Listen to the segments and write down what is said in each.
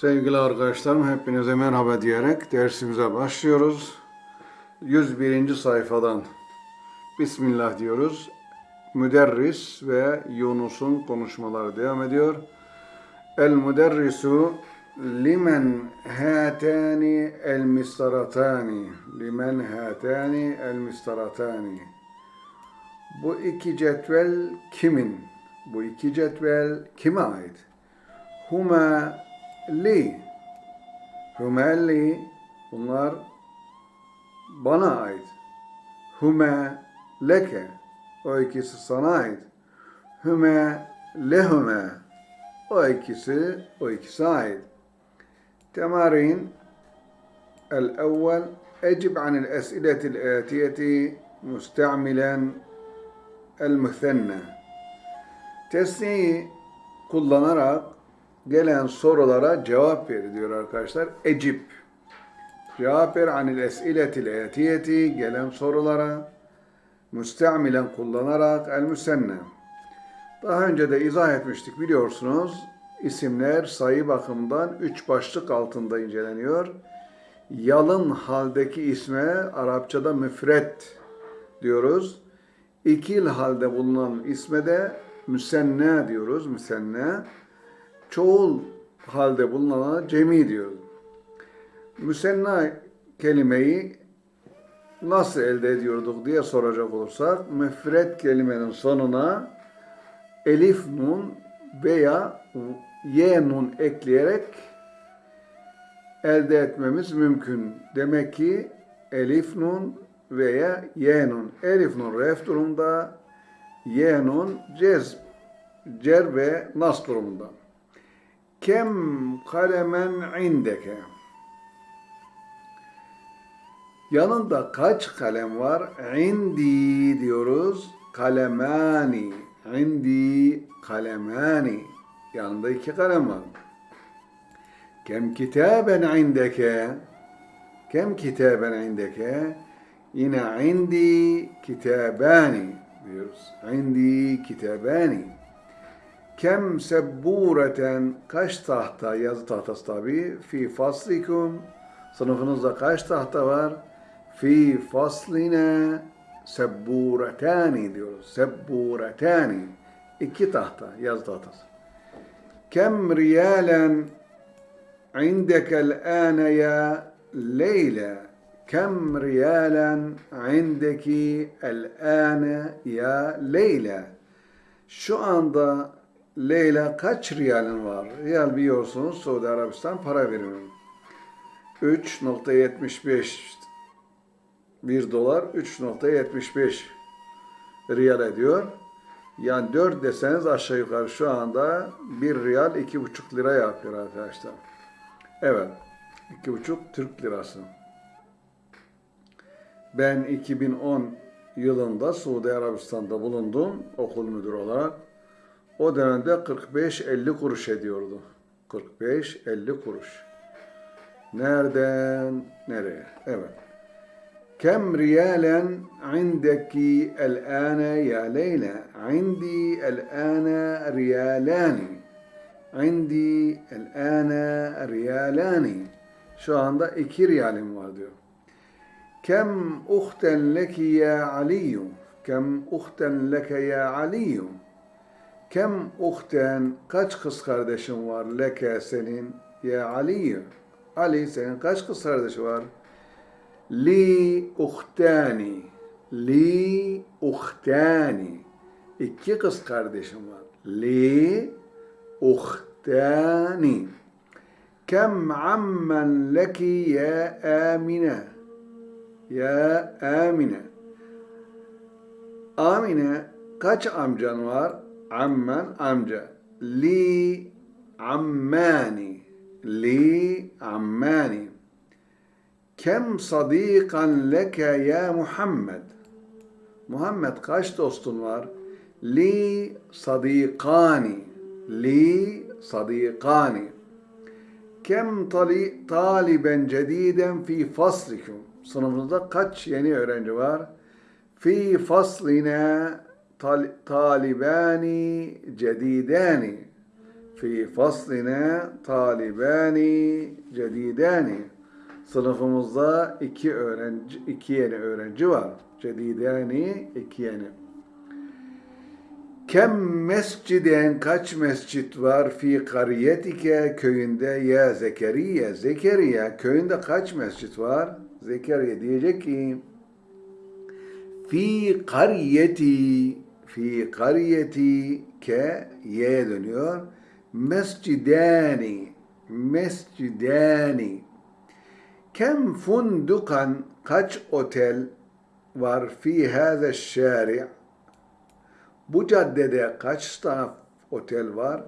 Sevgili arkadaşlarım hepinize merhaba diyerek dersimize başlıyoruz. 101. sayfadan Bismillah diyoruz. Müderris ve Yunus'un konuşmaları devam ediyor. El müderrisu limen hatani el mistaratani limen hatani el mistaratani Bu iki cetvel kimin? Bu iki cetvel kime ait? Huma li. Huma li. Bunlar bana ait. Huma leke. O ikisi sana ait. Huma lehuma. O ikisi, o ikisi ait. تمارين الأول أجب عن الأسئلة الآتية مستعملا المثنى Tesniyi kullanarak gelen sorulara cevap ver diyor arkadaşlar. Ecip. Cevap ver anil esiletil etiyeti gelen sorulara müstamilen kullanarak el müsenne. Daha önce de izah etmiştik biliyorsunuz. İsimler sayı bakımından üç başlık altında inceleniyor. Yalın haldeki isme Arapçada müfret diyoruz. İkil halde bulunan isme de müsenne diyoruz. Müsenne. Çoğul halde bulunana cemi diyoruz. Müsenna kelimeyi nasıl elde ediyorduk diye soracak olursak müfret kelimenin sonuna elif nun veya y nun ekleyerek elde etmemiz mümkün. Demek ki elif nun veya y nun. Elif nun ref durumda, y nun cez, cer ve nas durumunda. Kem kalemen indeke? Yanında kaç kalem var? İndi diyoruz. Kalemani. İndi kalemani. Yanında iki kalem var. Kem kitaben indeke? Kem kitaben indeke? Yine indi kitabani diyoruz. İndi kitabani. Kem sebbureten kaç tahta yazı tahtası tabi fi faslikum sınıfınızda kaç tahta var? Fi fasline sebburetani diyoruz. Sebburetani iki tahta yazı tahtası. Kem riyalen indekel ane ya Leyla kem riyalen indeki el ane ya Leyla şu anda Leyla kaç riyalin var? Riyal biliyorsunuz Suudi Arabistan para birimi. 3.75 1 dolar 3.75 riyal ediyor. Yani 4 deseniz aşağı yukarı şu anda 1 riyal 2,5 lira yapıyor arkadaşlar. Evet. 2,5 Türk lirası. Ben 2010 yılında Suudi Arabistan'da bulundum okul müdürü olarak. O dönemde 45-50 kuruş ediyordu. 45-50 kuruş. Nereden nereye? Evet. Kem riyalen indeki el-ane ya Leyla? İndi el-ane riyalani. İndi el-ane riyalani. Şu anda iki riyalim var diyor. Kem uhten leki ya Aliyu? Kem uhten leke ya Aliyu? Kem uhten kaç kız kardeşin var leke senin ya Ali? Ali senin kaç kız kardeşi var? Li uhtani. Li uhtani. İki kız kardeşim var. Li uhtani. Kem ammen leki ya Amine? Ya Amine. Amine kaç amcan var? Ammen amca. Li ammani. Li ammani. Kem sadikan leke ya Muhammed. Muhammed kaç dostun var? Li sadikani. Li sadikani. Kem tali, taliben cediden fi faslikum. Sınıfınızda kaç yeni öğrenci var? Fi faslina talibani cedidani. fi faslina talibani cedidani. Sınıfımızda iki öğrenci, iki yeni öğrenci var. Cedidani, iki yeni. Kem mesciden kaç mescit var fi kariyetike köyünde ya Zekeriya Zekeriya köyünde kaç mescit var? Zekeriya diyecek ki fi kariyeti fi kariyeti ke y'ye dönüyor. Mescidani mescidani kem fundukan kaç otel var fi hâze şâri' bu caddede kaç tane otel var?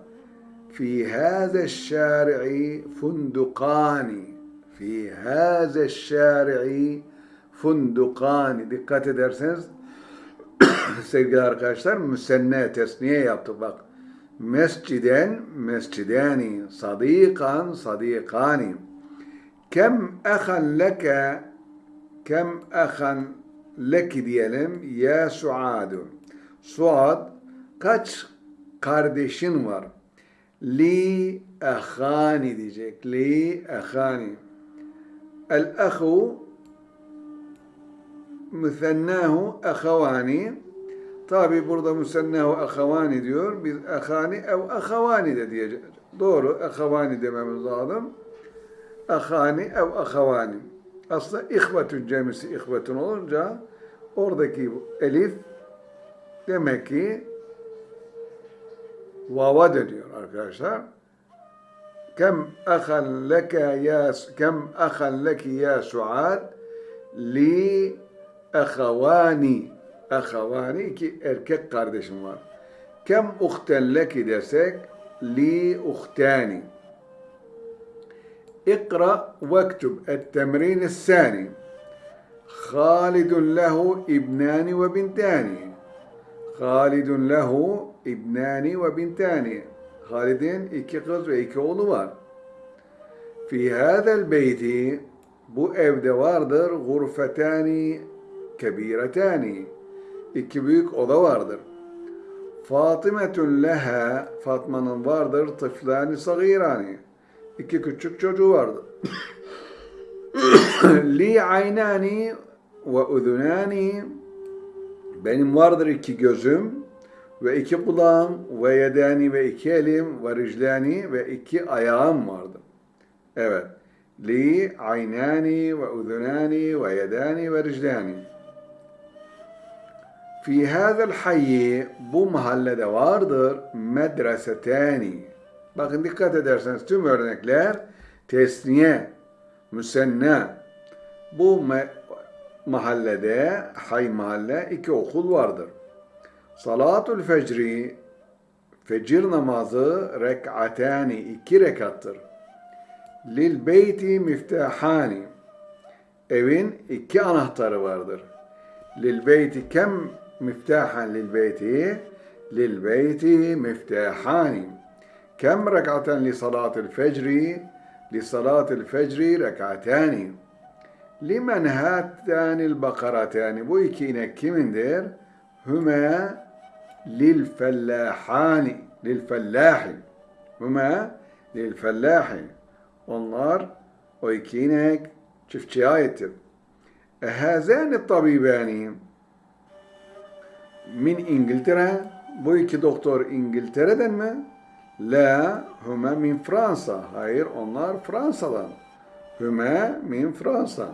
Fi hâze şâri'i fundukani fi hâze şâri'i fundukani dikkat ederseniz sevgili arkadaşlar müsenne tesniye yaptık bak mesciden mescidani sadikan sadikani kem ahan leke kem ahan leki diyelim ya Suadun Suad kaç kardeşin var? Li ahani diyecek. Li ahani. El ahu müsennahu ahavani. Tabi burada müsennahu ahavani diyor. Biz ahani ev ahavani de diyeceğiz. Doğru ahavani dememiz lazım. Ahani ev ahavani. Aslında ihvetün cemisi ihvetün olunca oradaki elif demek ki vava dönüyor arkadaşlar. Kem ahan leke ya kem ahan leki ya Suad li ahavani أخواني كي أركك قردش مار كم أختا لك دسك لي أختاني؟ اقرأ واكتب التمرين الثاني. خالد له ابنان وبنتان. خالد له ابنان وبنتان. خالدين إكي قز واكي أولوار. في هذا البيت بو ابدا غرفتان كبيرتان. İki büyük oda vardır. Fatimetun leha Fatma'nın vardır tıflani sagirani. İki küçük çocuğu vardır. Li aynani ve udunani benim vardır iki gözüm ve iki kulağım ve yedani ve iki elim ve riclani ve iki ayağım vardı. Evet. Li aynani ve udunani ve yedani ve riclani. Fi hadal hayyi bu mahallede vardır medresetani. Bakın dikkat ederseniz tüm örnekler tesniye, müsenna. Bu mahallede, hay mahalle iki okul vardır. Salatul fecri, fecir namazı rek'atani, iki rekattır. Lil beyti miftahani, evin iki anahtarı vardır. Lil beyti kem beyti miftahani. Kem rek'aten li salatul fecri? Li salatul fecri rek'atani. Limen hattanil bakaratani. Bu iki inek kimindir? Hüme lil fellahani. Lil fellahi. Hüme lil fellahi. Onlar o iki inek çiftçiye aittir. Ehazani tabibani min İngiltere. Bu iki doktor İngiltere'den mi? La, hüme min Fransa. Hayır, onlar Fransa'dan. Hüme min Fransa.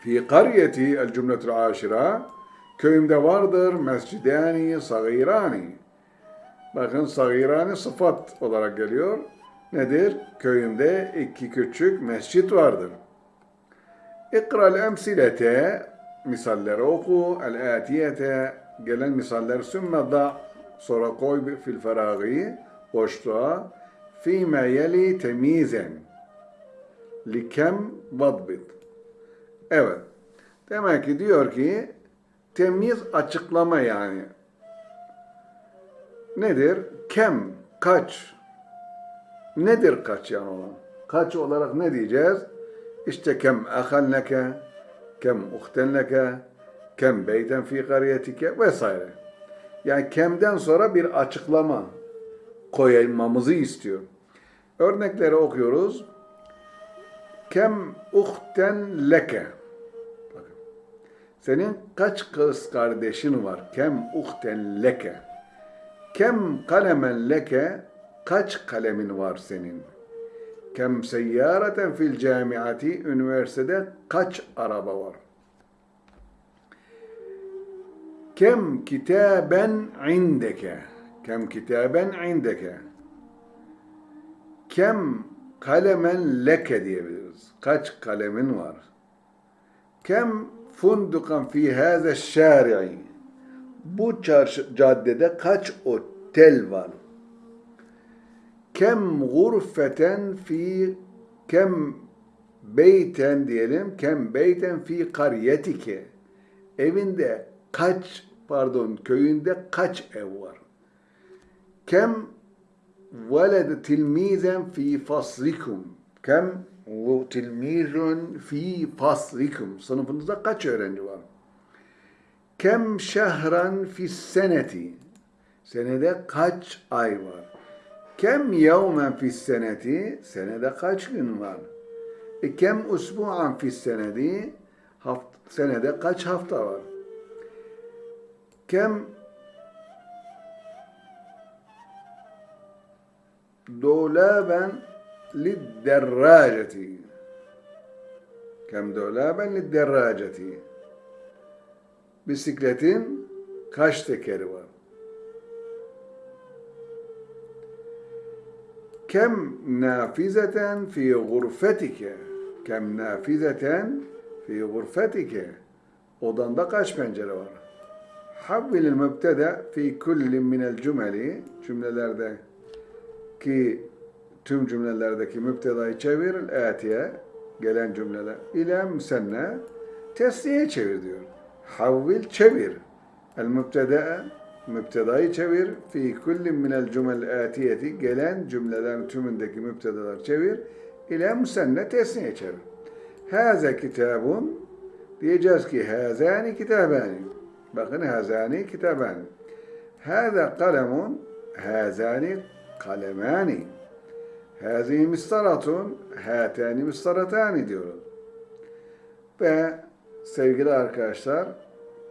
Fi kariyeti el cümletul aşira köyümde vardır mescidani sagirani. Bakın sagirani sıfat olarak geliyor. Nedir? Köyümde iki küçük mescit vardır. İkra'l emsilete misalleri oku. El atiyete gelen misaller sümme da sonra koy fil feragi boşluğa fîme yeli temizen likem vadbit Evet. Demek ki diyor ki temiz açıklama yani. Nedir? Kem, kaç. Nedir kaç yani olan? Kaç olarak ne diyeceğiz? İşte kem ahan leke, kem uhten leke, kem beyten fi kariyetike vesaire. Yani kemden sonra bir açıklama koymamızı istiyor. Örnekleri okuyoruz. Kem uhten leke. Senin kaç kız kardeşin var? Kem uhten leke. Kem kalemen leke. Kaç kalemin var senin? Kem seyyareten fil camiati. Üniversitede kaç araba var? Kem kitaben indeke. Kem kitaben indeke. Kem kalemen leke diyebiliriz. Kaç kalemin var? Kem fundukan fi hâze şâri'i. Bu çarşı, caddede kaç otel var? Kem gurfeten fi kem beyten diyelim. Kem beyten fi kariyetike. Evinde kaç pardon köyünde kaç ev var? Kem veled tilmizen fi faslikum. Kem tilmizun fi faslikum. Sınıfınızda kaç öğrenci var? Kem şehran fi seneti. Senede kaç ay var? Kem yevmen fi seneti. Senede kaç gün var? E kem usbu'an fi senedi. Haft senede kaç hafta var? Kem dolaben lidderraceti. Kem dolaben lidderraceti. Bisikletin kaç tekeri var? Kem nafizeten fi gurfetike. Kem nafizeten fi gurfetike. Odanda kaç pencere var? Havvilil mübteda fi kulli minel cümeli cümlelerde ki tüm cümlelerdeki müptedayı çevir atiye gelen cümleler ile müsenne tesniye çevir diyor. Havvil çevir. El mübteda müptedayı çevir. Fi kulli minel cümel atiyeti gelen cümlelerin tümündeki müptedalar çevir. İle müsenne tesniye çevir. Haze kitabun diyeceğiz ki hazani kitabani. Bakın hazani kitabani. Hâze kalemun hazani kalemani. Hâzihi mistaratun hâtâni mistaratâni diyoruz. Ve sevgili arkadaşlar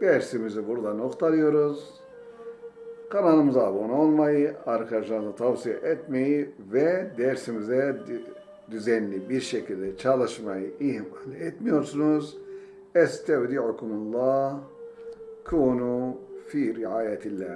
dersimizi burada noktalıyoruz. Kanalımıza abone olmayı, arkadaşlarınıza tavsiye etmeyi ve dersimize düzenli bir şekilde çalışmayı ihmal etmiyorsunuz. Estevdi'ukumullah kunu fi riayetillah.